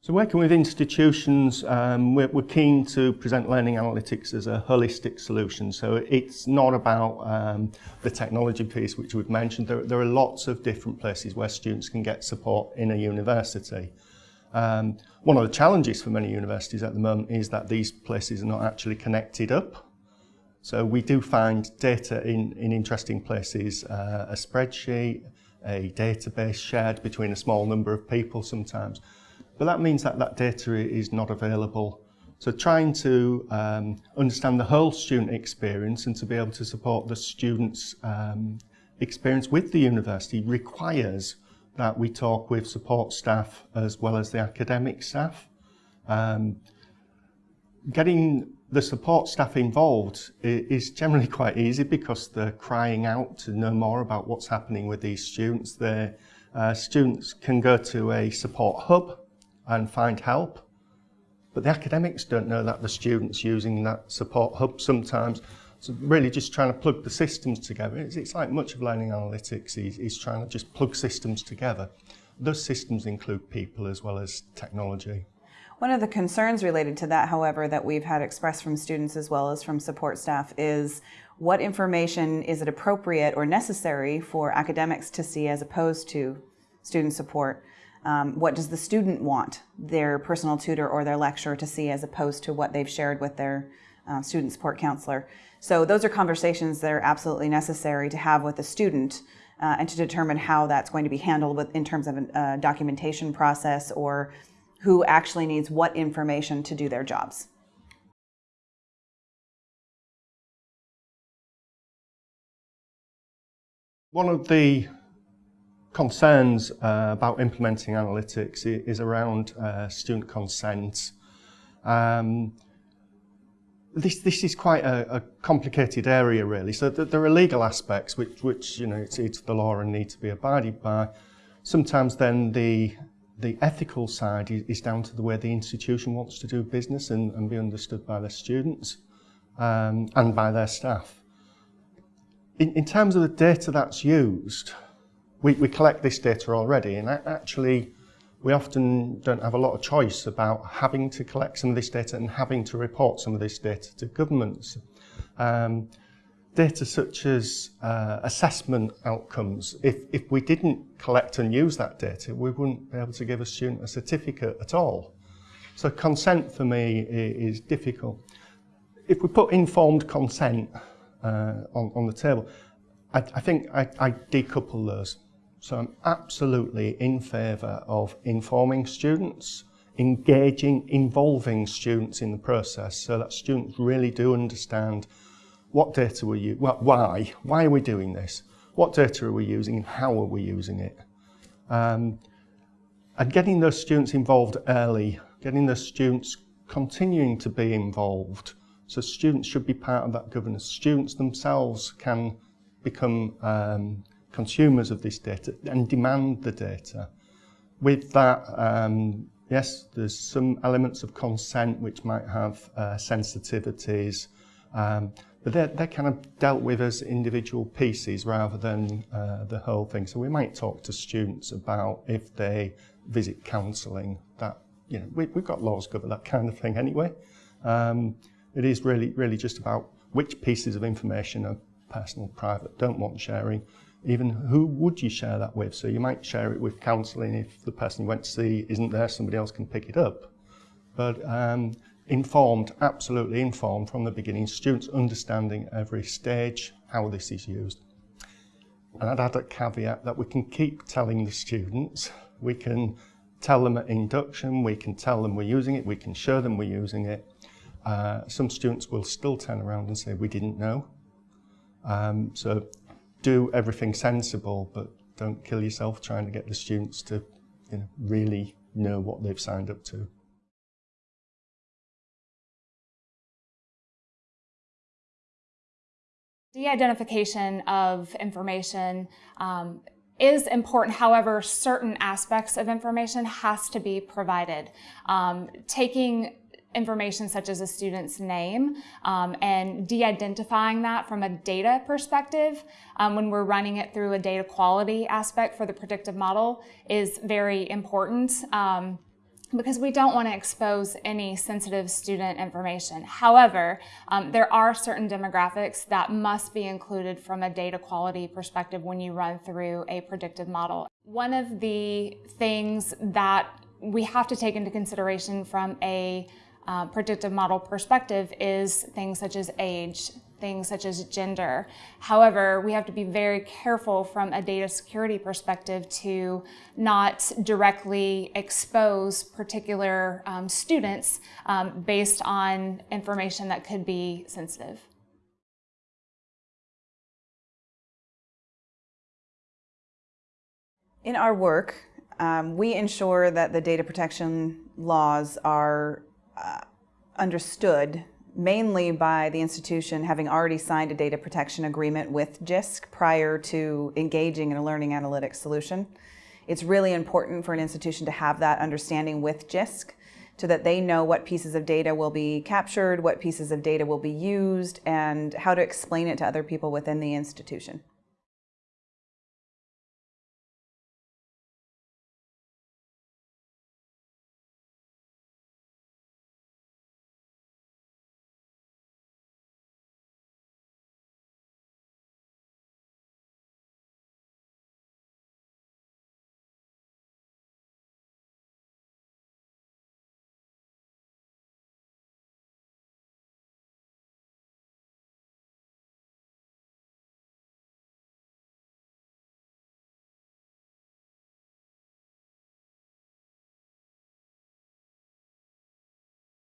So working with institutions, um, we're, we're, keen to present learning analytics as a holistic solution. So it's not about um, the technology piece which we've mentioned. There, there, are lots of different places where students can get support in a university. Um, one of the challenges for many universities at the moment is that these places are not actually connected up. So we do find data in, in interesting places, uh, a spreadsheet, a database shared between a small number of people sometimes. But that means that that data is not available. So trying to um, understand the whole student experience and to be able to support the students' um, experience with the university requires that we talk with support staff as well as the academic staff. Um, getting the support staff involved is generally quite easy because they're crying out to know more about what's happening with these students. The uh, students can go to a support hub and find help. But the academics don't know that the students using that support hub sometimes. So really just trying to plug the systems together. It's, it's like much of learning analytics, is, he's trying to just plug systems together. Those systems include people as well as technology. One of the concerns related to that, however, that we've had expressed from students as well as from support staff is what information is it appropriate or necessary for academics to see as opposed to student support? Um, what does the student want their personal tutor or their lecturer to see as opposed to what they've shared with their uh, student support counselor. So those are conversations that are absolutely necessary to have with the student uh, and to determine how that's going to be handled with, in terms of a uh, documentation process or who actually needs what information to do their jobs. One of the concerns uh, about implementing analytics is around uh, student consent. Um, this, this is quite a, a, complicated area really. So th there are legal aspects which, which you know, it's, it's the law and need to be abided by. Sometimes then the, the ethical side is, is down to the way the institution wants to do business and, and be understood by their students um, and by their staff. In, in terms of the data that's used, we, we collect this data already and actually we often don't have a lot of choice about having to collect some of this data and having to report some of this data to governments. Um, data such as uh, assessment outcomes, if, if we didn't collect and use that data, we wouldn't be able to give a student a certificate at all. So consent for me is difficult. If we put informed consent uh, on, on the table, I, I think I, I decouple those. So I'm absolutely in favour of informing students, engaging, involving students in the process so that students really do understand what data we use, well, why, why are we doing this? What data are we using and how are we using it? Um, and getting those students involved early, getting those students continuing to be involved. So students should be part of that governance. Students themselves can become um, consumers of this data and demand the data. With that, um, yes, there's some elements of consent which might have uh, sensitivities, um, but they're, they're kind of dealt with as individual pieces rather than uh, the whole thing. So we might talk to students about if they visit counselling, that, you know, we, we've got laws cover that kind of thing anyway. Um, it is really, really just about which pieces of information are personal, private, don't want sharing, even who would you share that with? So you might share it with counselling if the person you went to see isn't there, somebody else can pick it up. But um, informed, absolutely informed from the beginning, students understanding every stage how this is used. And I'd add a caveat that we can keep telling the students, we can tell them at induction, we can tell them we're using it, we can show them we're using it. Uh, some students will still turn around and say, we didn't know. Um, so do everything sensible, but don't kill yourself trying to get the students to you know, really know what they've signed up to. De-identification of information um, is important. However, certain aspects of information has to be provided. Um, taking information such as a student's name um, and de-identifying that from a data perspective um, when we're running it through a data quality aspect for the predictive model is very important. Um, because we don't want to expose any sensitive student information. However, um, there are certain demographics that must be included from a data quality perspective when you run through a predictive model. One of the things that we have to take into consideration from a uh, predictive model perspective is things such as age, things such as gender. However, we have to be very careful from a data security perspective to not directly expose particular um, students um, based on information that could be sensitive. In our work, um, we ensure that the data protection laws are uh, understood mainly by the institution having already signed a data protection agreement with JISC prior to engaging in a learning analytics solution. It's really important for an institution to have that understanding with JISC so that they know what pieces of data will be captured, what pieces of data will be used, and how to explain it to other people within the institution.